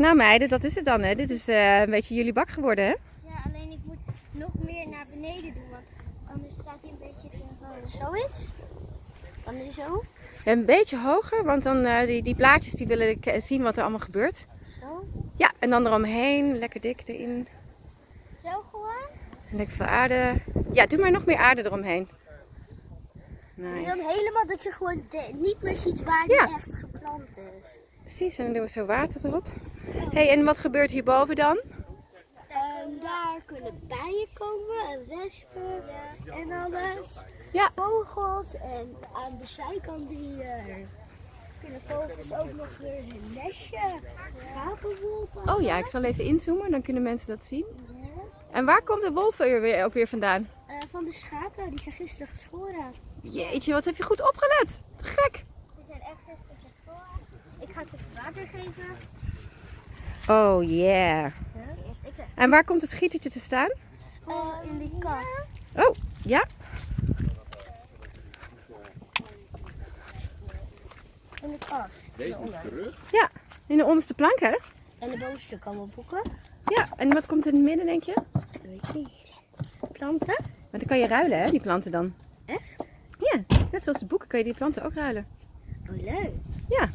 Nou meiden, dat is het dan hè. Dit is eh, een beetje jullie bak geworden hè. Ja, alleen ik moet nog meer naar beneden doen, want anders staat hij een beetje te hoog. Zoiets? Dan is zo. Een beetje hoger, want dan eh, die, die blaadjes die willen k- zien wat er allemaal gebeurt. Zo. Ja, en dan eromheen, lekker dik erin. Zo gewoon. En lekker veel aarde. Ja, doe maar nog meer aarde eromheen. En dan Nice. helemaal dat je gewoon de- niet meer ziet waar die Ja. echt geplant is. Precies, en dan doen we zo water erop. hey, en wat gebeurt hierboven dan? En daar kunnen bijen komen en wespen en alles. Ja. Vogels en aan de zijkant die, eh, kunnen vogels ook nog weer hun nestje. Schapenwolven. Oh ja, ik zal even inzoomen, dan kunnen mensen dat zien. Ja. En waar komt de weer, ook weer vandaan? Eh, van de schapen, die zijn gisteren geschoren. Jeetje, wat heb je goed opgelet. Te gek. Die zijn echt gisteren geschoren. Ik ga ze even water geven. Oh yeah. En waar komt het gietertje te staan? Oh, in die kast. Oh, ja. In de kast. Deze moet terug. Ja, in de onderste plank hè? En de bovenste komen boeken. Ja, en wat komt in het midden denk je? Dat weet ik niet. Planten. Maar dan kan je ruilen hè, die planten dan. Echt? Ja, net zoals de boeken kan je die planten ook ruilen. Oh, leuk. Ja,